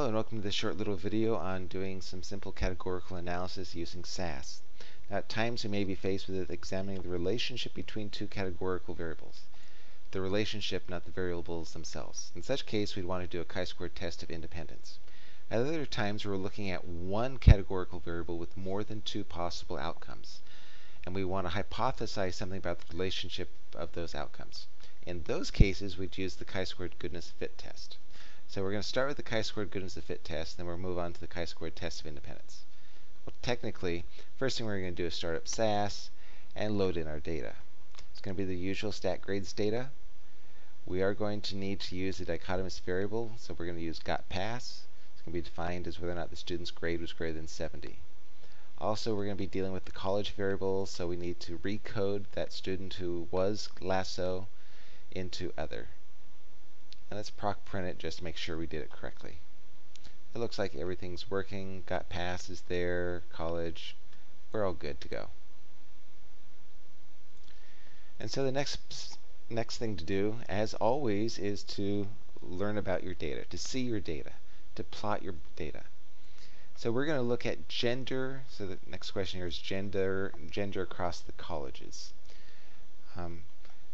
Hello and welcome to this short little video on doing some simple categorical analysis using SAS. Now, at times we may be faced with examining the relationship between two categorical variables. The relationship, not the variables themselves. In such case, we'd want to do a chi-squared test of independence. At other times, we're looking at one categorical variable with more than two possible outcomes. And we want to hypothesize something about the relationship of those outcomes. In those cases, we'd use the chi-squared goodness fit test. So we're going to start with the chi-squared goodness of fit test, then we'll move on to the chi-squared test of independence. Well, technically, first thing we're going to do is start up SAS and load in our data. It's going to be the usual stat grades data. We are going to need to use a dichotomous variable, so we're going to use got pass. It's going to be defined as whether or not the student's grade was greater than 70. Also, we're going to be dealing with the college variable, so we need to recode that student who was lasso into other. And let's proc print it just to make sure we did it correctly. It looks like everything's working. Got passes there, college. We're all good to go. And so the next next thing to do, as always, is to learn about your data, to see your data, to plot your data. So we're going to look at gender. So the next question here is gender gender across the colleges. Um,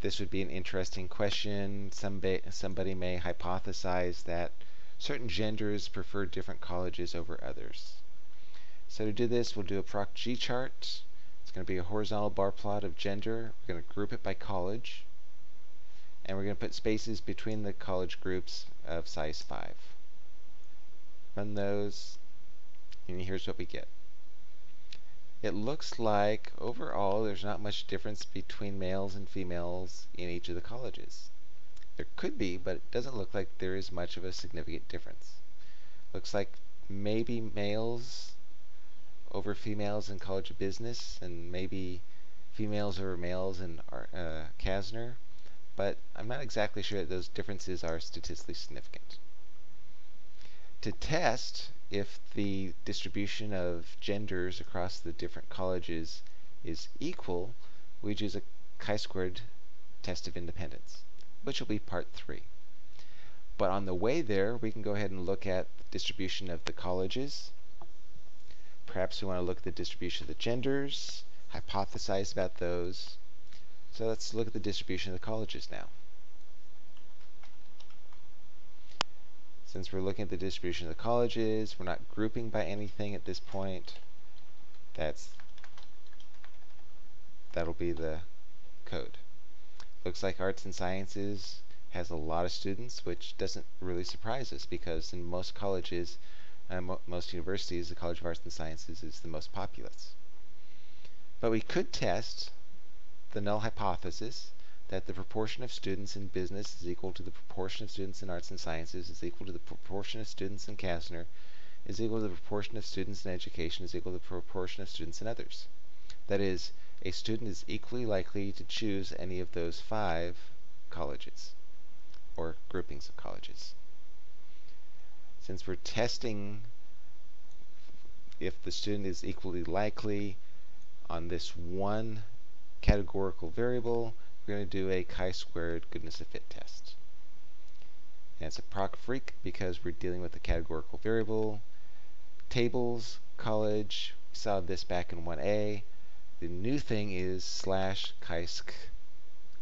this would be an interesting question. Somebody, somebody may hypothesize that certain genders prefer different colleges over others. So to do this, we'll do a proc G chart. It's going to be a horizontal bar plot of gender. We're going to group it by college. And we're going to put spaces between the college groups of size 5. Run those, and here's what we get it looks like overall there's not much difference between males and females in each of the colleges. There could be, but it doesn't look like there is much of a significant difference. Looks like maybe males over females in College of Business, and maybe females over males in uh, CASNR, but I'm not exactly sure that those differences are statistically significant. To test if the distribution of genders across the different colleges is equal, we use a chi-squared test of independence, which will be part three. But on the way there, we can go ahead and look at the distribution of the colleges. Perhaps we want to look at the distribution of the genders, hypothesize about those. So let's look at the distribution of the colleges now. Since we're looking at the distribution of the colleges, we're not grouping by anything at this point. That's that'll be the code. Looks like arts and sciences has a lot of students, which doesn't really surprise us because in most colleges, uh, mo most universities, the College of Arts and Sciences is the most populous. But we could test the null hypothesis that the proportion of students in business is equal to the proportion of students in arts and sciences is equal to the proportion of students in CASNR is equal to the proportion of students in education is equal to the proportion of students in others. That is, a student is equally likely to choose any of those five colleges or groupings of colleges. Since we're testing if the student is equally likely on this one categorical variable, we're going to do a chi-squared goodness of fit test. And it's a proc freq because we're dealing with a categorical variable. Tables, college, we saw this back in 1a. The new thing is slash chi-sq,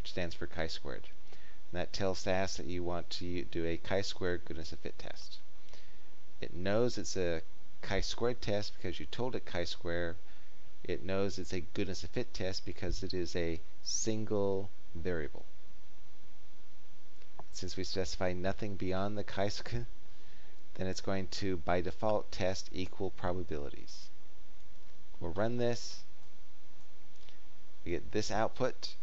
which stands for chi-squared. And that tells SAS that you want to do a chi-squared goodness of fit test. It knows it's a chi-squared test because you told it chi-square. It knows it's a goodness of fit test because it is a single variable. Since we specify nothing beyond the chi-sq, then it's going to, by default, test equal probabilities. We'll run this. We get this output.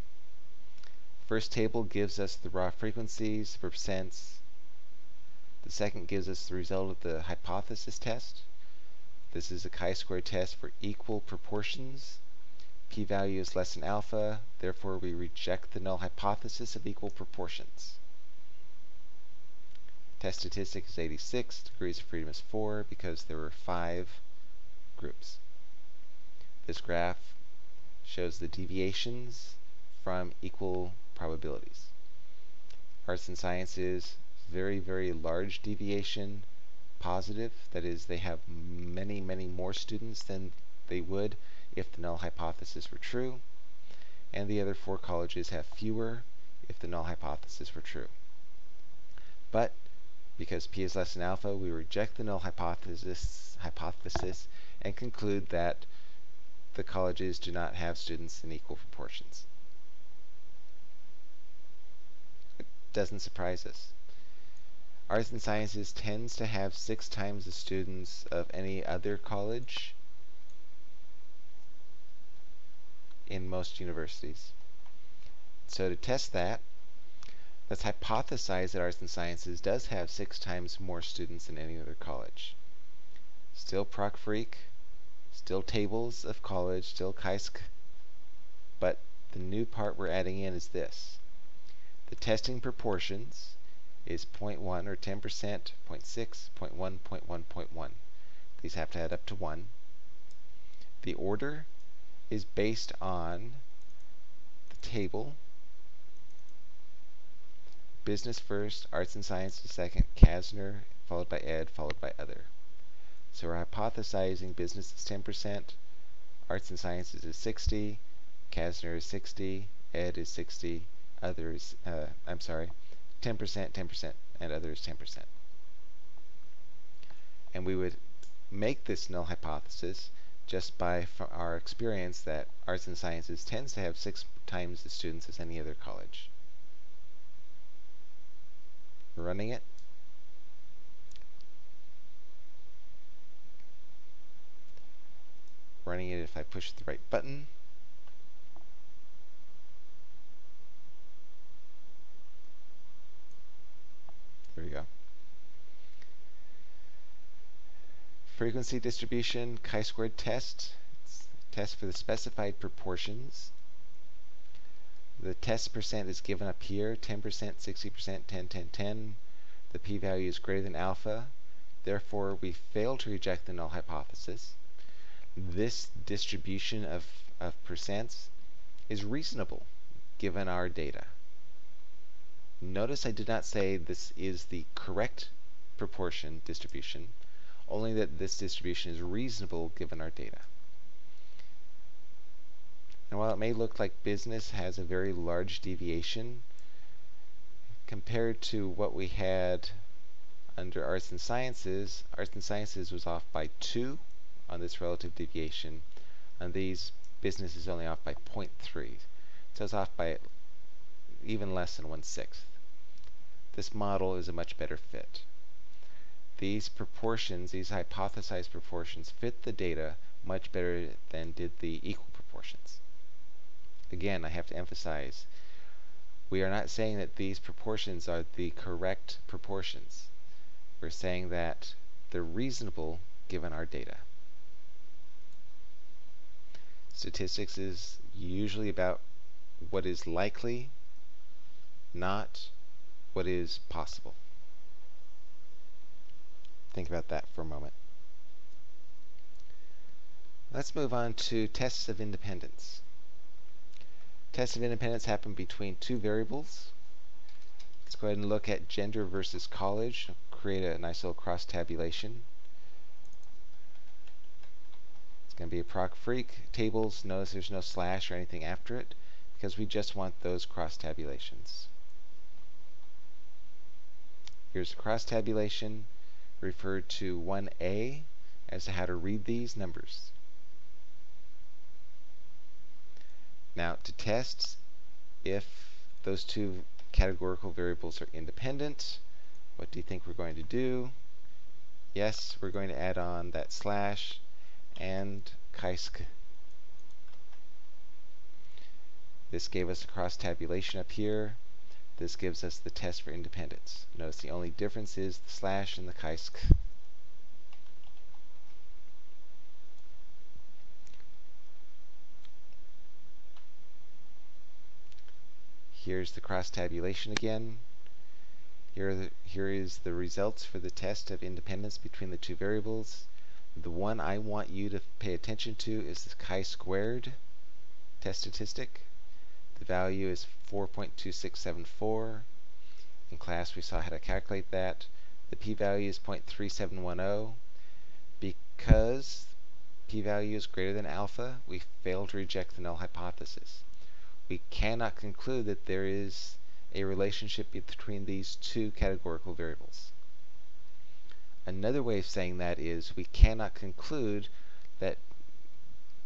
First table gives us the raw frequencies percents. The second gives us the result of the hypothesis test. This is a chi-square test for equal proportions p-value is less than alpha, therefore we reject the null hypothesis of equal proportions. Test statistic is 86, degrees of freedom is 4 because there were 5 groups. This graph shows the deviations from equal probabilities. Arts and sciences, very, very large deviation positive. That is, they have many, many more students than they would if the null hypothesis were true. And the other four colleges have fewer if the null hypothesis were true. But because p is less than alpha, we reject the null hypothesis, hypothesis and conclude that the colleges do not have students in equal proportions. It doesn't surprise us. Arts and Sciences tends to have six times the students of any other college in most universities. So to test that, let's hypothesize that Arts and Sciences does have six times more students than any other college. Still proc freq, still tables of college, still chi-sq, but the new part we're adding in is this. The testing proportions is 0.1 or 10%, 0.6, 0.1, 0.1, 0.1. These have to add up to 1. The order is based on the table. Business first, arts and sciences second, CASNR, followed by ed, followed by other. So we're hypothesizing business is 10%, arts and sciences is 60, CASNR is 60, ed is 60, others, uh, I'm sorry, 10%, 10%, and others 10%. And we would make this null hypothesis just by our experience that arts and sciences tends to have six times the students as any other college. We're running it. Running it if I push the right button. There we go. Frequency distribution, chi-squared test. Test for the specified proportions. The test percent is given up here, 10%, 60%, 10, 10, 10. The p-value is greater than alpha. Therefore, we fail to reject the null hypothesis. This distribution of, of percents is reasonable given our data. Notice I did not say this is the correct proportion distribution, only that this distribution is reasonable given our data. And while it may look like business has a very large deviation, compared to what we had under arts and sciences, arts and sciences was off by 2 on this relative deviation. and these, business is only off by 0.3. So it's off by even less than one-sixth. This model is a much better fit. These proportions, these hypothesized proportions, fit the data much better than did the equal proportions. Again, I have to emphasize, we are not saying that these proportions are the correct proportions. We're saying that they're reasonable given our data. Statistics is usually about what is likely, not what is possible. Think about that for a moment. Let's move on to tests of independence. Tests of independence happen between two variables. Let's go ahead and look at gender versus college. Create a nice little cross tabulation. It's going to be a proc freq. Tables, notice there's no slash or anything after it because we just want those cross tabulations. Here's a cross tabulation referred to 1a as to how to read these numbers. Now to test if those two categorical variables are independent, what do you think we're going to do? Yes, we're going to add on that slash and chi-sq. This gave us a cross tabulation up here. This gives us the test for independence. Notice the only difference is the slash and the chi-sq. Here's the cross tabulation again. Here, the, here is the results for the test of independence between the two variables. The one I want you to pay attention to is the chi-squared test statistic. The value is 4.2674. In class we saw how to calculate that. The p-value is 0.3710. Because p-value is greater than alpha, we fail to reject the null hypothesis. We cannot conclude that there is a relationship between these two categorical variables. Another way of saying that is we cannot conclude that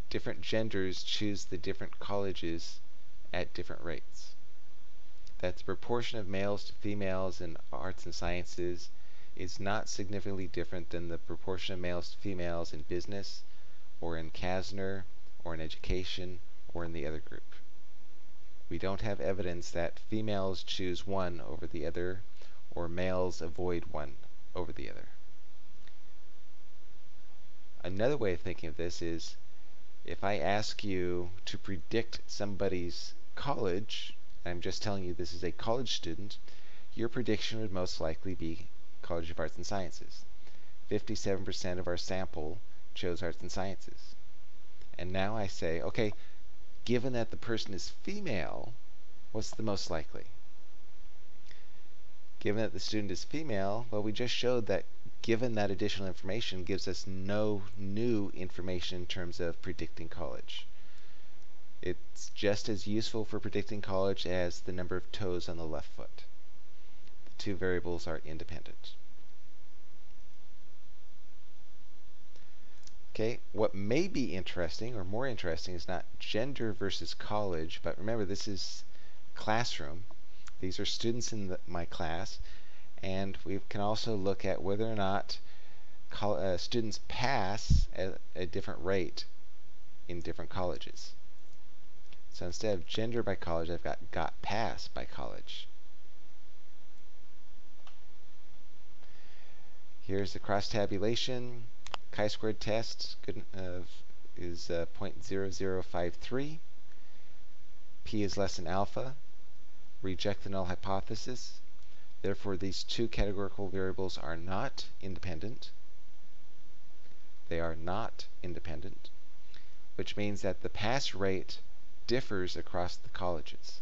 different genders choose the different colleges at different rates. That the proportion of males to females in arts and sciences is not significantly different than the proportion of males to females in business, or in CASNR, or in education, or in the other group. We don't have evidence that females choose one over the other, or males avoid one over the other. Another way of thinking of this is if I ask you to predict somebody's college, I'm just telling you this is a college student, your prediction would most likely be College of Arts and Sciences. 57% of our sample chose Arts and Sciences. And now I say, okay, given that the person is female, what's the most likely? Given that the student is female, well, we just showed that given that additional information gives us no new information in terms of predicting college. It's just as useful for predicting college as the number of toes on the left foot. The two variables are independent. Okay, what may be interesting or more interesting is not gender versus college, but remember this is classroom. These are students in the, my class, and we can also look at whether or not uh, students pass at a different rate in different colleges. So instead of gender by college, I've got got pass by college. Here's the cross tabulation. Chi-squared test uh, is uh, 0.0053. P is less than alpha. Reject the null hypothesis. Therefore, these two categorical variables are not independent. They are not independent, which means that the pass rate differs across the colleges.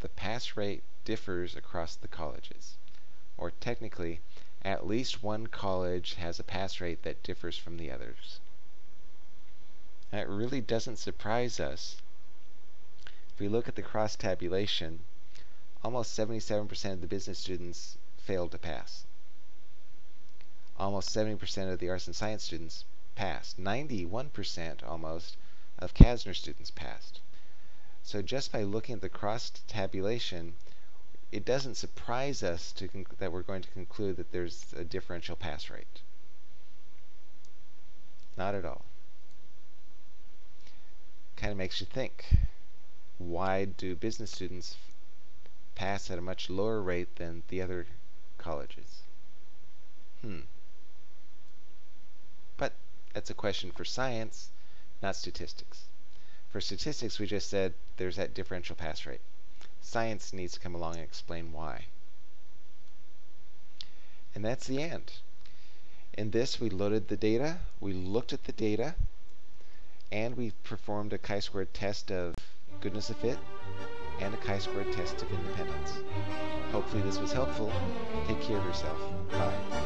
The pass rate differs across the colleges. Or technically, at least one college has a pass rate that differs from the others. That really doesn't surprise us. If we look at the cross tabulation, almost 77% of the business students failed to pass. Almost 70% of the arts and science students passed. 91% almost of CASNR students passed. So just by looking at the cross tabulation, it doesn't surprise us that we're going to conclude that there's a differential pass rate. Not at all. Kind of makes you think. Why do business students pass at a much lower rate than the other colleges. Hmm. But that's a question for science, not statistics. For statistics, we just said there's that differential pass rate. Science needs to come along and explain why. And that's the end. In this, we loaded the data, we looked at the data, and we performed a chi-squared test of goodness of fit, and a chi-square test of independence. Hopefully this was helpful. Take care of yourself. Bye.